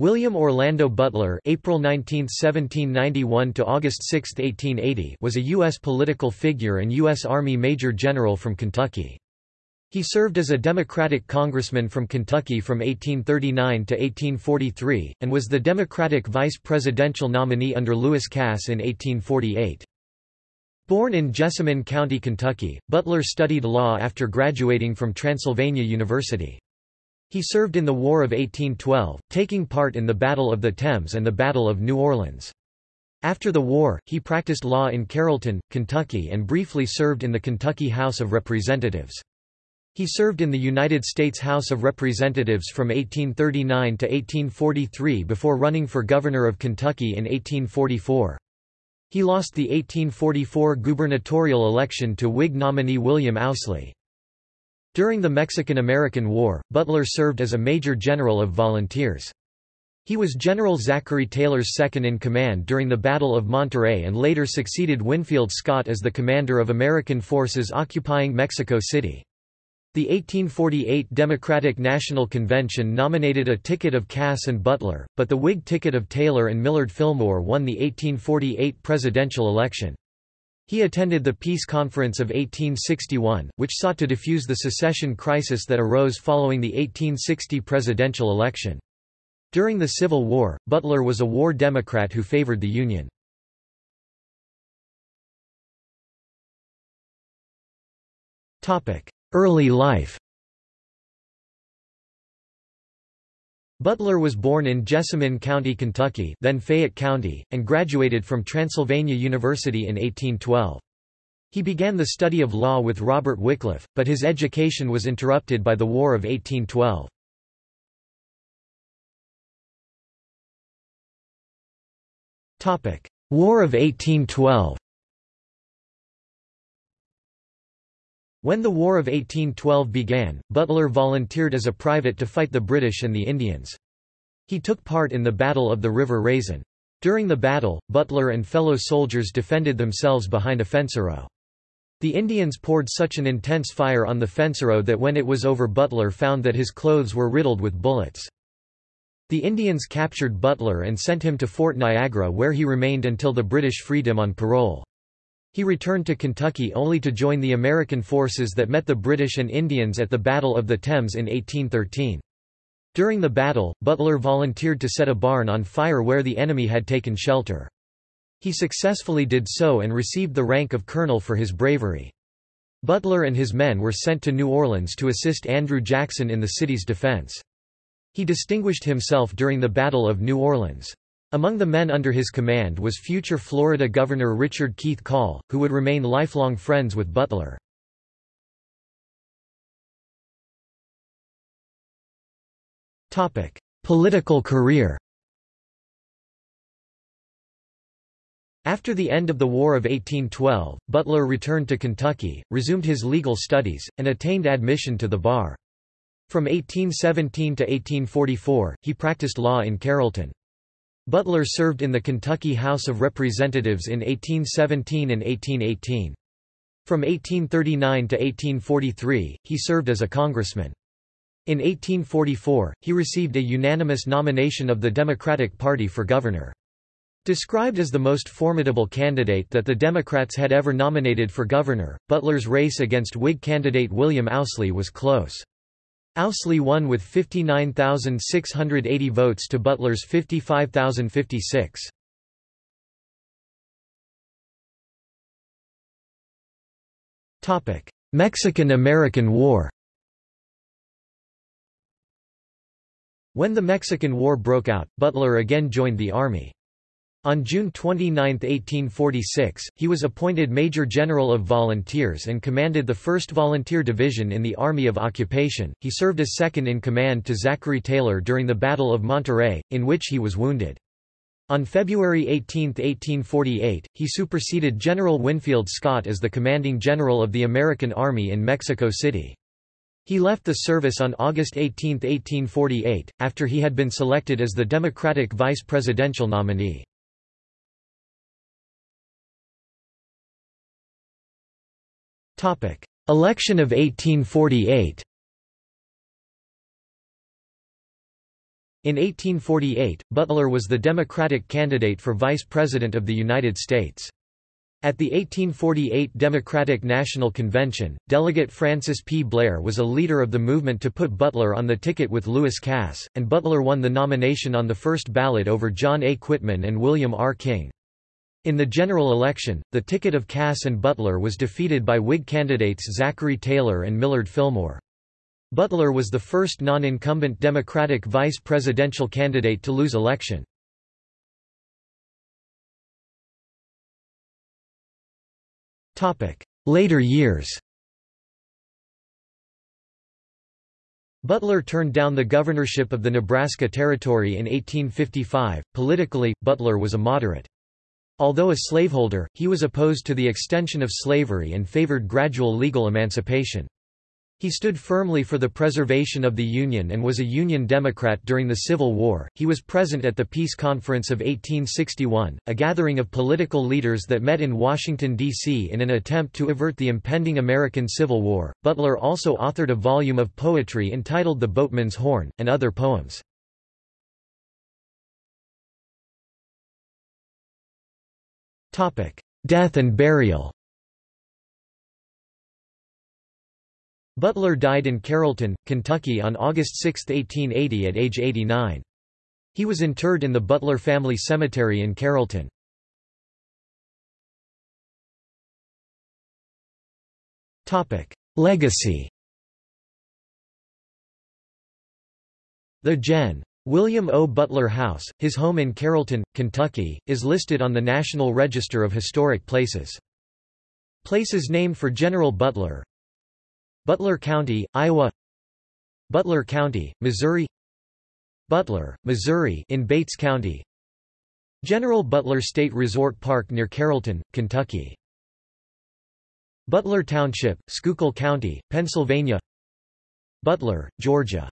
William Orlando Butler April 19, 1791 to August 6, 1880 was a U.S. political figure and U.S. Army Major General from Kentucky. He served as a Democratic congressman from Kentucky from 1839 to 1843, and was the Democratic vice presidential nominee under Lewis Cass in 1848. Born in Jessamine County, Kentucky, Butler studied law after graduating from Transylvania University. He served in the War of 1812, taking part in the Battle of the Thames and the Battle of New Orleans. After the war, he practiced law in Carrollton, Kentucky and briefly served in the Kentucky House of Representatives. He served in the United States House of Representatives from 1839 to 1843 before running for governor of Kentucky in 1844. He lost the 1844 gubernatorial election to Whig nominee William Owsley. During the Mexican–American War, Butler served as a major general of volunteers. He was General Zachary Taylor's second-in-command during the Battle of Monterrey and later succeeded Winfield Scott as the commander of American forces occupying Mexico City. The 1848 Democratic National Convention nominated a ticket of Cass and Butler, but the Whig ticket of Taylor and Millard Fillmore won the 1848 presidential election. He attended the Peace Conference of 1861, which sought to defuse the secession crisis that arose following the 1860 presidential election. During the Civil War, Butler was a war Democrat who favored the Union. Early life Butler was born in Jessamine County, Kentucky then Fayette County, and graduated from Transylvania University in 1812. He began the study of law with Robert Wickliffe, but his education was interrupted by the War of 1812. War of 1812 When the War of 1812 began, Butler volunteered as a private to fight the British and the Indians. He took part in the Battle of the River Raisin. During the battle, Butler and fellow soldiers defended themselves behind a fencerow. The Indians poured such an intense fire on the fencerow that when it was over Butler found that his clothes were riddled with bullets. The Indians captured Butler and sent him to Fort Niagara where he remained until the British freed him on parole. He returned to Kentucky only to join the American forces that met the British and Indians at the Battle of the Thames in 1813. During the battle, Butler volunteered to set a barn on fire where the enemy had taken shelter. He successfully did so and received the rank of colonel for his bravery. Butler and his men were sent to New Orleans to assist Andrew Jackson in the city's defense. He distinguished himself during the Battle of New Orleans. Among the men under his command was future Florida Governor Richard Keith Call, who would remain lifelong friends with Butler. Political career After the end of the War of 1812, Butler returned to Kentucky, resumed his legal studies, and attained admission to the bar. From 1817 to 1844, he practiced law in Carrollton. Butler served in the Kentucky House of Representatives in 1817 and 1818. From 1839 to 1843, he served as a congressman. In 1844, he received a unanimous nomination of the Democratic Party for governor. Described as the most formidable candidate that the Democrats had ever nominated for governor, Butler's race against Whig candidate William Owsley was close. Owsley won with 59,680 votes to Butler's 55,056. Mexican–American War When the Mexican War broke out, Butler again joined the Army. On June 29, 1846, he was appointed Major General of Volunteers and commanded the 1st Volunteer Division in the Army of Occupation. He served as second in command to Zachary Taylor during the Battle of Monterrey, in which he was wounded. On February 18, 1848, he superseded General Winfield Scott as the commanding general of the American Army in Mexico City. He left the service on August 18, 1848, after he had been selected as the Democratic vice presidential nominee. Election of 1848 In 1848, Butler was the Democratic candidate for Vice President of the United States. At the 1848 Democratic National Convention, Delegate Francis P. Blair was a leader of the movement to put Butler on the ticket with Lewis Cass, and Butler won the nomination on the first ballot over John A. Quitman and William R. King. In the general election, the ticket of Cass and Butler was defeated by Whig candidates Zachary Taylor and Millard Fillmore. Butler was the first non-incumbent Democratic vice presidential candidate to lose election. Later years Butler turned down the governorship of the Nebraska Territory in 1855. Politically, Butler was a moderate. Although a slaveholder, he was opposed to the extension of slavery and favored gradual legal emancipation. He stood firmly for the preservation of the Union and was a Union Democrat during the Civil War. He was present at the Peace Conference of 1861, a gathering of political leaders that met in Washington, D.C. in an attempt to avert the impending American Civil War. Butler also authored a volume of poetry entitled The Boatman's Horn, and other poems. Death and burial Butler died in Carrollton, Kentucky on August 6, 1880 at age 89. He was interred in the Butler Family Cemetery in Carrollton. Legacy The Gen. William O. Butler House, his home in Carrollton, Kentucky, is listed on the National Register of Historic Places. Places named for General Butler. Butler County, Iowa. Butler County, Missouri. Butler, Missouri in Bates County. General Butler State Resort Park near Carrollton, Kentucky. Butler Township, Schuylkill County, Pennsylvania. Butler, Georgia